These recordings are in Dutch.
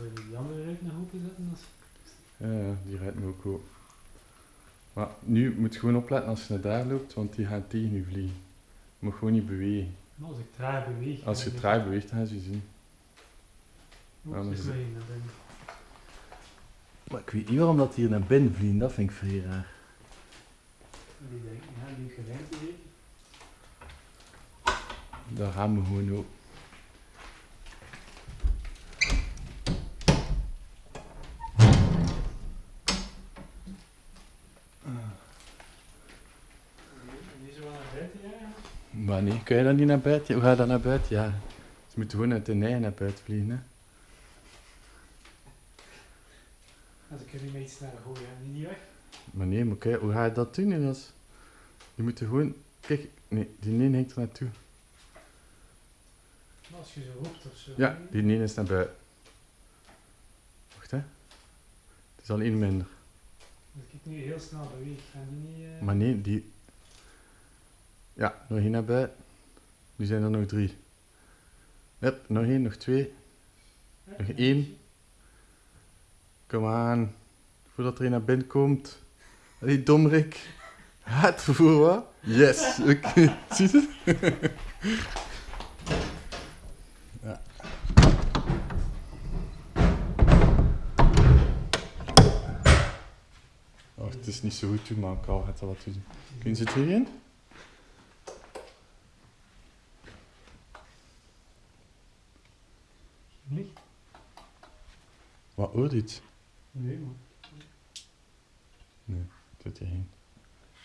Zou je die andere ruit nog openzetten? Als... Ja, ja, die rijdt me ook op. Maar nu moet je gewoon opletten als je naar daar loopt, want die gaat tegen je vliegen. Je moet gewoon niet bewegen. Maar als ik traag beweeg... Als je traag beweegt, dan gaan ze je zien. Ja, maar ze ze- vliegen naar binnen. Maar ik weet niet waarom dat hier naar binnen vliegen, dat vind ik vrij raar. Die denken, ja, die gewend hier. Daar gaan we gewoon op. Maar nee, kun je dan niet naar buiten? Hoe ga je dan naar buiten? Ja, ze moeten gewoon uit de nij naar buiten vliegen. Hè? Als ik er nu mee iets naar gooien, niet weg? Maar nee, maar kijk, hoe ga je dat doen? Jos? Je moet er gewoon... Kijk, nee, die nee hangt er naartoe. Als je zo roept of zo. Ja, die nee is naar buiten. Wacht hè. Het is al één minder. Als ik nu heel snel beweeg, gaan die niet... eh, Maar nee, die... Ja, nog één naar buiten. Nu zijn er nog drie. Hup, nog één, nog twee. nog één. Kom aan. Voordat er een naar binnen komt. Allee, domrik. Het vervoer wat? Yes. Oké, zie je het? ja. Oh, het is niet zo goed toen, maar ik kan het wel wat doen. Kun je ze erin? Niet? Wat hoort iets? Nee, man. Nee, zit hierheen.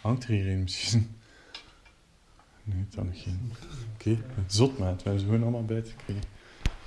Hangt er hierin misschien? Nee, het nog geen. Oké, zot maat, we hebben ze gewoon allemaal bij te krijgen.